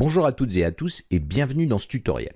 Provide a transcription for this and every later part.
Bonjour à toutes et à tous et bienvenue dans ce tutoriel.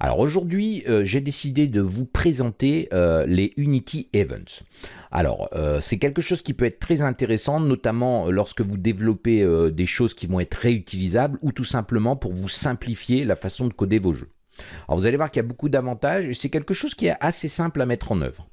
Alors aujourd'hui, euh, j'ai décidé de vous présenter euh, les Unity Events. Alors, euh, c'est quelque chose qui peut être très intéressant, notamment lorsque vous développez des choses qui vont être réutilisables ou tout simplement pour vous simplifier la façon de coder vos jeux. Alors vous allez voir qu'il y a beaucoup d'avantages et c'est quelque chose qui est assez simple à mettre en œuvre.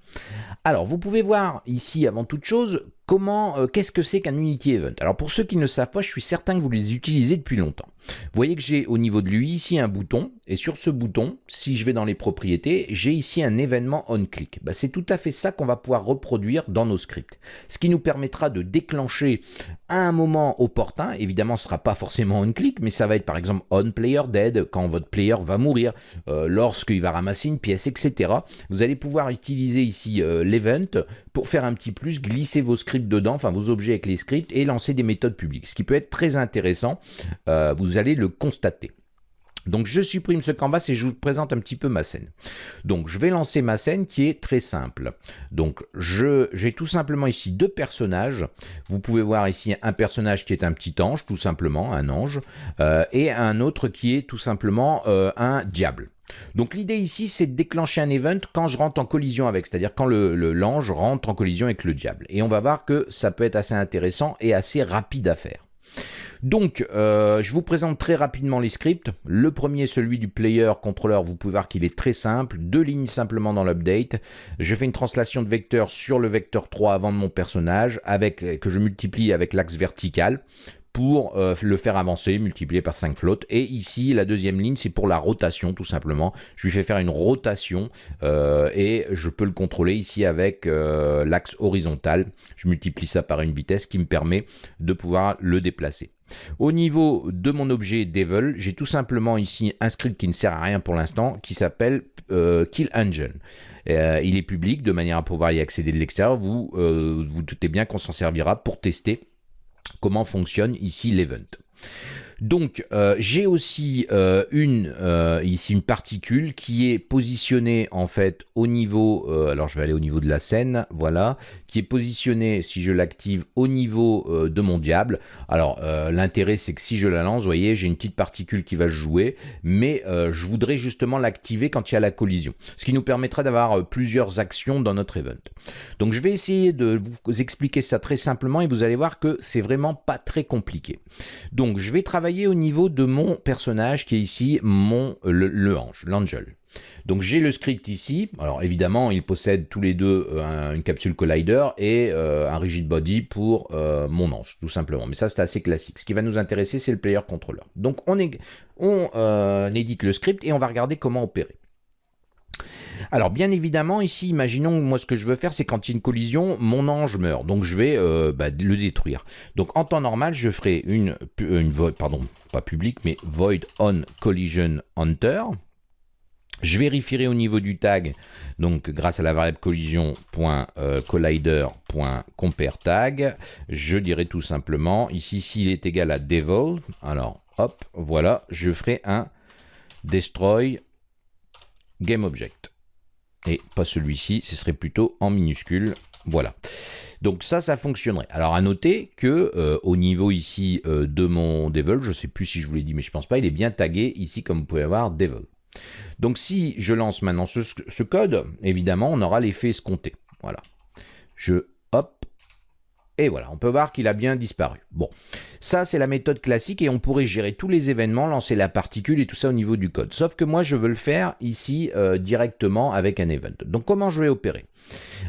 Alors, vous pouvez voir ici, avant toute chose, comment, euh, qu'est-ce que c'est qu'un Unity Event? Alors, pour ceux qui ne savent pas, je suis certain que vous les utilisez depuis longtemps. Vous voyez que j'ai au niveau de lui ici un bouton, et sur ce bouton, si je vais dans les propriétés, j'ai ici un événement on-click. Bah, c'est tout à fait ça qu'on va pouvoir reproduire dans nos scripts. Ce qui nous permettra de déclencher à un moment opportun, évidemment ce ne sera pas forcément on-click, mais ça va être par exemple on-player dead, quand votre player va mourir, euh, lorsqu'il va ramasser une pièce, etc. Vous allez pouvoir utiliser ici euh, l'event pour faire un petit plus, glisser vos scripts dedans, enfin vos objets avec les scripts, et lancer des méthodes publiques. Ce qui peut être très intéressant. Euh, vous allez le constater. Donc je supprime ce canvas et je vous présente un petit peu ma scène. Donc je vais lancer ma scène qui est très simple. Donc j'ai tout simplement ici deux personnages. Vous pouvez voir ici un personnage qui est un petit ange, tout simplement, un ange, euh, et un autre qui est tout simplement euh, un diable. Donc l'idée ici, c'est de déclencher un event quand je rentre en collision avec, c'est-à-dire quand l'ange le, rentre en collision avec le diable. Et on va voir que ça peut être assez intéressant et assez rapide à faire. Donc, euh, je vous présente très rapidement les scripts. Le premier, celui du player contrôleur, vous pouvez voir qu'il est très simple. Deux lignes simplement dans l'update. Je fais une translation de vecteur sur le vecteur 3 avant de mon personnage, avec, que je multiplie avec l'axe vertical pour euh, le faire avancer, multiplié par 5 flottes. Et ici, la deuxième ligne, c'est pour la rotation, tout simplement. Je lui fais faire une rotation euh, et je peux le contrôler ici avec euh, l'axe horizontal. Je multiplie ça par une vitesse qui me permet de pouvoir le déplacer. Au niveau de mon objet Devil, j'ai tout simplement ici un script qui ne sert à rien pour l'instant, qui s'appelle Kill Engine. il est public, de manière à pouvoir y accéder de l'extérieur. Vous vous doutez bien qu'on s'en servira pour tester comment fonctionne ici l'event. Donc, euh, j'ai aussi euh, une, euh, ici une particule qui est positionnée en fait au niveau, alors je vais aller au niveau de la scène, voilà, qui est positionnée, si je l'active, au niveau de mon diable. Alors, l'intérêt c'est que si je la lance, vous voyez, j'ai une petite particule qui va jouer, mais je voudrais justement l'activer quand il y a la collision, ce qui nous permettra d'avoir plusieurs actions dans notre event. Donc, je vais essayer de vous expliquer ça très simplement et vous allez voir que c'est vraiment pas très compliqué. Donc, je vais travailler au niveau de mon personnage qui est ici mon le, ange, l'angel. Donc j'ai le script ici, alors évidemment ils possèdent tous les deux euh, une capsule collider et euh, un rigid body pour euh, mon ange, tout simplement. Mais ça c'est assez classique. Ce qui va nous intéresser c'est le player controller. Donc on, est, on édite le script et on va regarder comment opérer. Alors bien évidemment ici, imaginons moi ce que je veux faire c'est quand il y a une collision, mon ange meurt, donc je vais euh, bah, le détruire. Donc en temps normal je ferai une, une void, pardon, pas public mais void on collision hunter. Je vérifierai au niveau du tag, donc grâce à la variable collision.collider.compareTag, je dirai tout simplement, ici s'il est égal à devil, alors hop, voilà, je ferai un destroy GameObject. Et pas celui-ci, ce serait plutôt en minuscule. Voilà. Donc ça, ça fonctionnerait. Alors à noter que euh, au niveau ici euh, de mon Devil, je ne sais plus si je vous l'ai dit, mais je pense pas, il est bien tagué ici comme vous pouvez voir Devil. Donc si je lance maintenant ce code, évidemment, on aura l'effet escompté. Voilà. Je et voilà, on peut voir qu'il a bien disparu. Bon, ça c'est la méthode classique et on pourrait gérer tous les événements, lancer la particule et tout ça au niveau du code. Sauf que moi je veux le faire ici euh, directement avec un event. Donc comment je vais opérer?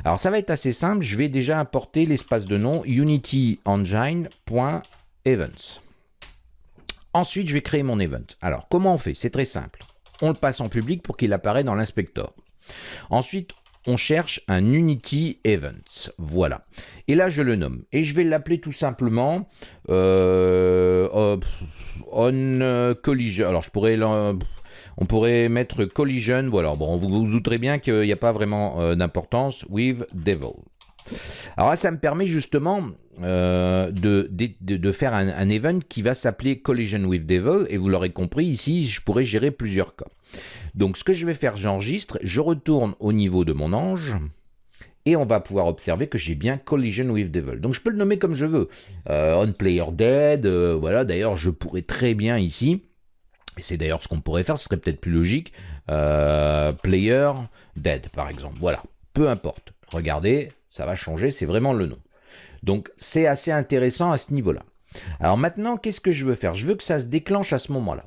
Alors ça va être assez simple, je vais déjà importer l'espace de nom unityengine.events. Ensuite je vais créer mon event. Alors comment on fait? C'est très simple. On le passe en public pour qu'il apparaisse dans l'inspecteur. Ensuite, on cherche un Unity Events. Voilà. Et là, je le nomme. Et je vais l'appeler tout simplement euh, On euh, Collision. Alors, je pourrais... On pourrait mettre collision, voilà, bon, vous vous douterez bien qu'il n'y a pas vraiment euh, d'importance, with devil. Alors ça me permet justement de, faire un, event qui va s'appeler collision with devil, et vous l'aurez compris, ici, je pourrais gérer plusieurs cas. Donc ce que je vais faire, j'enregistre, je retourne au niveau de mon ange, et on va pouvoir observer que j'ai bien Collision with Devil. Donc je peux le nommer comme je veux. Euh, Player Dead, euh, voilà, d'ailleurs je pourrais très bien ici Et c'est d'ailleurs ce qu'on pourrait faire, ce serait peut-être plus logique. Euh, player dead, par exemple. Voilà, peu importe. Regardez, ça va changer, c'est vraiment le nom. Donc c'est assez intéressant à ce niveau-là. Alors maintenant, qu'est-ce que je veux faire? Je veux que ça se déclenche à ce moment-là.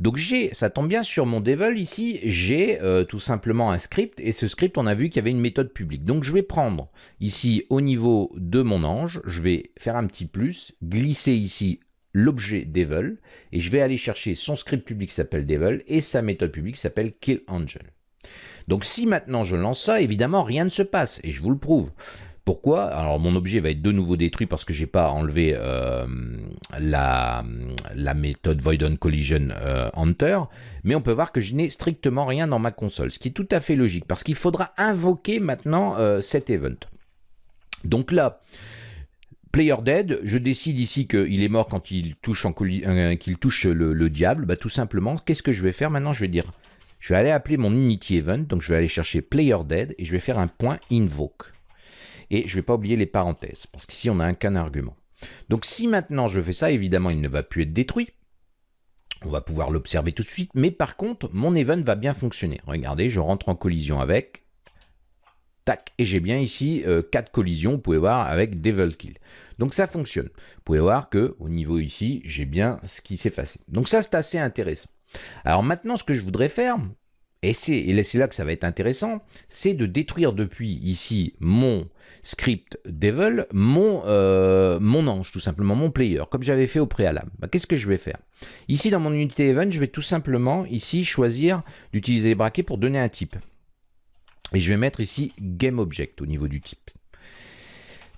Donc j'ai, ça tombe bien sur mon Devil ici, j'ai euh, tout simplement un script et ce script on a vu qu'il y avait une méthode publique. Donc je vais prendre ici au niveau de mon ange, je vais faire un petit plus, glisser ici l'objet Devil et je vais aller chercher son script public qui s'appelle Devil et sa méthode publique s'appelle KillAngel. Donc si maintenant je lance ça, évidemment rien ne se passe et je vous le prouve. Pourquoi? Alors mon objet va être de nouveau détruit parce que j'ai pas enlevé euh, la, méthode Void on Collision euh, Hunter, mais on peut voir que je n'ai strictement rien dans ma console, ce qui est tout à fait logique parce qu'il faudra invoquer maintenant euh, cet event. Donc là, Player Dead, je décide ici qu'il est mort quand il touche le, diable. Bah, tout simplement, qu'est-ce que je vais faire maintenant? Je vais dire, je vais aller appeler mon Unity Event, donc je vais aller chercher Player Dead et je vais faire un point Invoke. Et je ne vais pas oublier les parenthèses, parce qu'ici, on n'a qu'un argument. Donc si maintenant je fais ça, évidemment, il ne va plus être détruit. On va pouvoir l'observer tout de suite. Mais par contre, mon event va bien fonctionner. Regardez, je rentre en collision avec. Tac, et j'ai bien ici euh, quatre 4 collisions, vous pouvez voir, avec Devil Kill. Donc ça fonctionne. Vous pouvez voir que au niveau ici, j'ai bien ce qui s'est passé. Donc ça, c'est assez intéressant. Alors maintenant, ce que je voudrais faire, et c'est là que ça va être intéressant, c'est de détruire depuis ici mon script Devil, mon, euh, mon ange, tout simplement, mon player, comme j'avais fait au préalable. Bah, qu'est-ce que je vais faire? Ici, dans mon unité event, je vais tout simplement, ici, choisir d'utiliser les braquets pour donner un type. Et je vais mettre ici GameObject au niveau du type.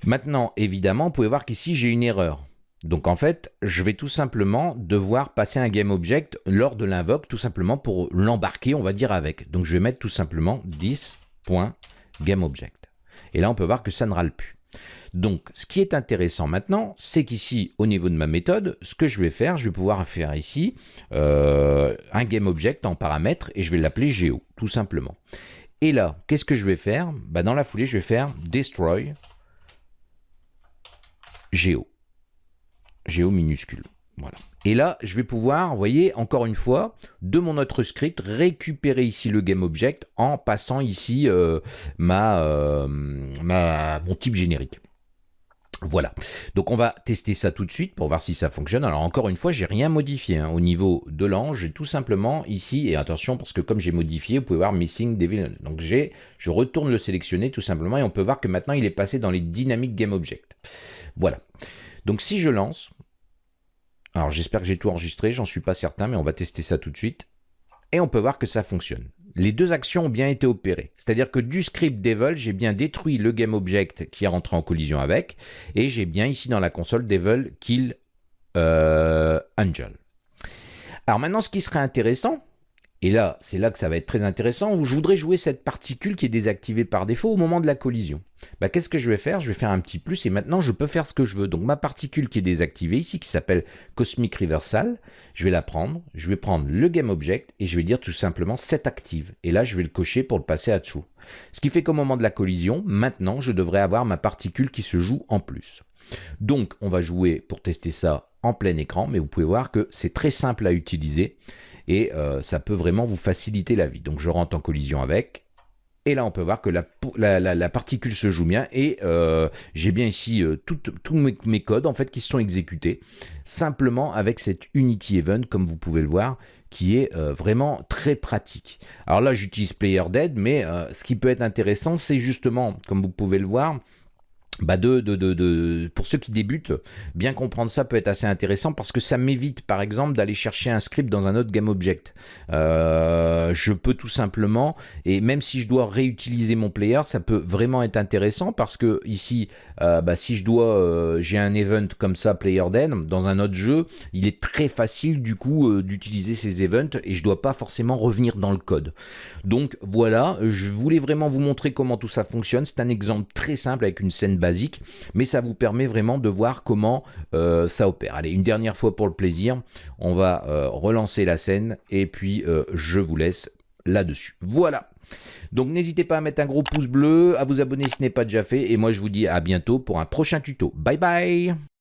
Maintenant, évidemment, vous pouvez voir qu'ici, j'ai une erreur. Donc en fait, je vais tout simplement devoir passer un GameObject lors de l'invoque, tout simplement pour l'embarquer, on va dire, avec. Donc je vais mettre tout simplement 10.GameObject. Et là, on peut voir que ça ne râle plus. Donc, ce qui est intéressant maintenant, c'est qu'ici, au niveau de ma méthode, ce que je vais faire, je vais pouvoir faire ici euh, un GameObject en paramètre et je vais l'appeler Geo, tout simplement. Et là, qu'est-ce que je vais faire? Bah, Dans la foulée, je vais faire Destroy Geo. Géo minuscule. Voilà. Et là, je vais pouvoir, vous voyez, encore une fois, de mon autre script, récupérer ici le GameObject en passant ici euh, ma, euh, ma, mon type générique. Voilà, donc on va tester ça tout de suite pour voir si ça fonctionne. Alors encore une fois, j'ai rien modifié hein. au niveau de l'ange, j'ai tout simplement ici, et attention parce que comme j'ai modifié, vous pouvez voir Missing Devil. Donc j'ai, je retourne le sélectionner tout simplement et on peut voir que maintenant il est passé dans les dynamiques GameObject. Voilà, donc si je lance, alors j'espère que j'ai tout enregistré, j'en suis pas certain, mais on va tester ça tout de suite. Et on peut voir que ça fonctionne. Les deux actions ont bien été opérées. C'est-à-dire que du script Devil, j'ai bien détruit le GameObject qui est rentré en collision avec, et j'ai bien ici dans la console Devil Kill euh, Angel. Alors maintenant, ce qui serait intéressant, et là, c'est là que ça va être très intéressant. Je voudrais jouer cette particule qui est désactivée par défaut au moment de la collision. Bah, Qu'est-ce que je vais faire? Je vais faire un petit plus et maintenant je peux faire ce que je veux. Donc ma particule qui est désactivée ici, qui s'appelle Cosmic Reversal, je vais la prendre, je vais prendre le GameObject et je vais dire tout simplement set active. Et là, je vais le cocher pour le passer à true. Ce qui fait qu'au moment de la collision, maintenant, je devrais avoir ma particule qui se joue en plus. Donc, on va jouer pour tester ça en plein écran, mais vous pouvez voir que c'est très simple à utiliser et euh, ça peut vraiment vous faciliter la vie. Donc je rentre en collision avec, et là, on peut voir que la, particule se joue bien et euh, j'ai bien ici euh, tous mes, codes en fait qui sont exécutés simplement avec cette Unity Event, comme vous pouvez le voir, qui est vraiment très pratique. Alors là, j'utilise Player Dead, mais ce qui peut être intéressant, c'est justement, comme vous pouvez le voir, bah de, de, de, pour ceux qui débutent, bien comprendre ça peut être assez intéressant parce que ça m'évite par exemple d'aller chercher un script dans un autre GameObject. Euh, je peux tout simplement, et même si je dois réutiliser mon player, ça peut vraiment être intéressant parce que ici, euh, bah, si je dois, euh, j'ai un event comme ça, Player Dead, dans un autre jeu, il est très facile du coup d'utiliser ces events et je dois pas forcément revenir dans le code. Donc voilà, je voulais vraiment vous montrer comment tout ça fonctionne. C'est un exemple très simple avec une scène mais ça vous permet vraiment de voir comment euh, ça opère. Allez, une dernière fois pour le plaisir, on va euh, relancer la scène et puis euh, je vous laisse là-dessus. Voilà donc n'hésitez pas à mettre un gros pouce bleu, à vous abonner si ce n'est pas déjà fait, et moi je vous dis à bientôt pour un prochain tuto. Bye bye